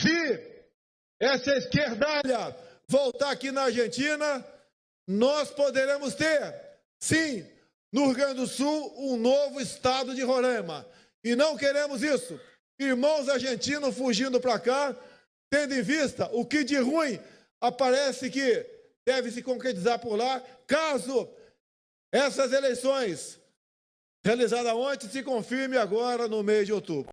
Se essa esquerdalha voltar aqui na Argentina, nós poderemos ter, sim, no Rio Grande do Sul, um novo estado de Roraima. E não queremos isso. Irmãos argentinos fugindo para cá, tendo em vista o que de ruim aparece que deve se concretizar por lá, caso essas eleições realizadas ontem se confirme agora no mês de outubro.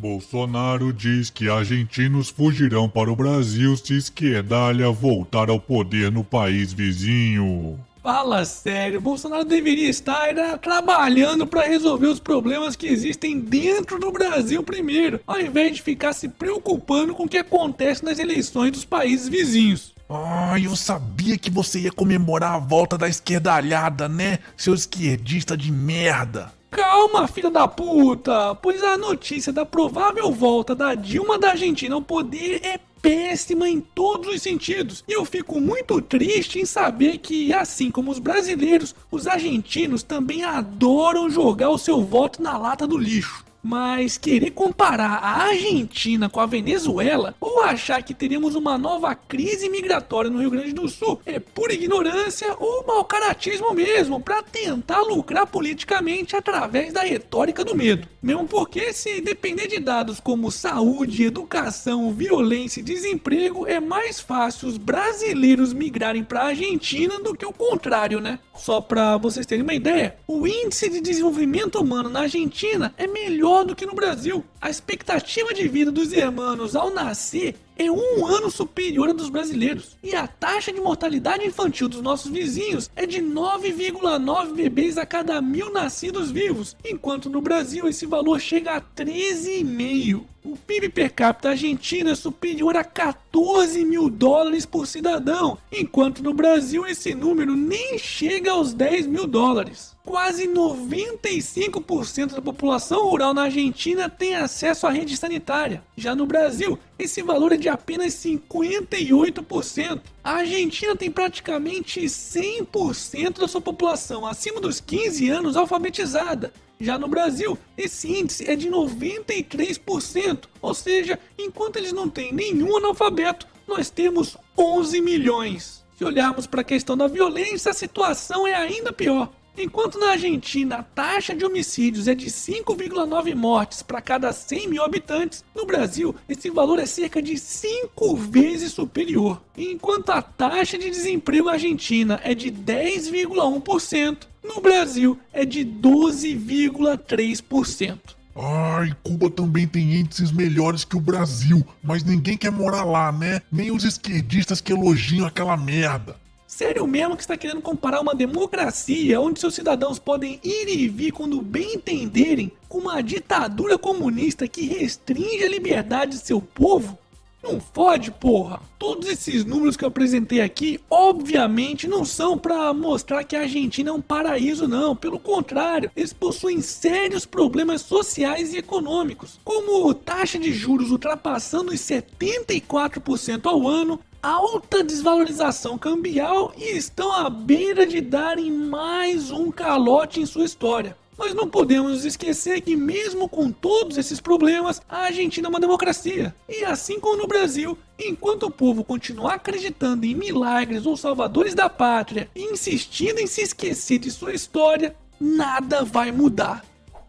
Bolsonaro diz que argentinos fugirão para o Brasil se esquerdalha voltar ao poder no país vizinho. Fala sério, Bolsonaro deveria estar era, trabalhando para resolver os problemas que existem dentro do Brasil primeiro, ao invés de ficar se preocupando com o que acontece nas eleições dos países vizinhos. Ai, eu sabia que você ia comemorar a volta da esquerdalhada, né, seu esquerdista de merda. Calma, filha da puta, pois a notícia da provável volta da Dilma da Argentina ao poder é péssima em todos os sentidos. E eu fico muito triste em saber que, assim como os brasileiros, os argentinos também adoram jogar o seu voto na lata do lixo. Mas querer comparar a Argentina com a Venezuela ou achar que teremos uma nova crise migratória no Rio Grande do Sul é pura ignorância ou mau caratismo mesmo para tentar lucrar politicamente através da retórica do medo. Mesmo porque se depender de dados como saúde, educação, violência e desemprego, é mais fácil os brasileiros migrarem para a Argentina do que o contrário, né? Só para vocês terem uma ideia, o índice de desenvolvimento humano na Argentina é melhor do que no Brasil. A expectativa de vida dos hermanos ao nascer é um ano superior à dos brasileiros. E a taxa de mortalidade infantil dos nossos vizinhos é de 9,9 bebês a cada mil nascidos vivos, enquanto no Brasil esse valor chega a 13,5. O PIB per capita argentino é superior a 14 mil dólares por cidadão, enquanto no Brasil esse número nem chega aos 10 mil dólares. Quase 95% da população rural na Argentina tem acesso à rede sanitária. Já no Brasil, esse valor é de apenas 58%. A Argentina tem praticamente 100% da sua população acima dos 15 anos alfabetizada. Já no Brasil, esse índice é de 93%, ou seja, enquanto eles não têm nenhum analfabeto, nós temos 11 milhões. Se olharmos para a questão da violência, a situação é ainda pior. Enquanto na Argentina a taxa de homicídios é de 5,9 mortes para cada 100 mil habitantes, no Brasil esse valor é cerca de 5 vezes superior. Enquanto a taxa de desemprego argentina é de 10,1%, no Brasil é de 12,3%. Ai, Cuba também tem índices melhores que o Brasil, mas ninguém quer morar lá, né? Nem os esquerdistas que elogiam aquela merda. Sério mesmo que está querendo comparar uma democracia onde seus cidadãos podem ir e vir quando bem entenderem com uma ditadura comunista que restringe a liberdade de seu povo? Não fode, porra! Todos esses números que eu apresentei aqui, obviamente, não são para mostrar que a Argentina é um paraíso, não. Pelo contrário, eles possuem sérios problemas sociais e econômicos, como taxa de juros ultrapassando os 74% ao ano, alta desvalorização cambial e estão à beira de darem mais um calote em sua história. Mas não podemos esquecer que mesmo com todos esses problemas, a Argentina é uma democracia. E assim como no Brasil, enquanto o povo continuar acreditando em milagres ou salvadores da pátria e insistindo em se esquecer de sua história, nada vai mudar.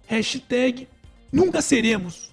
Hashtag nunca seremos.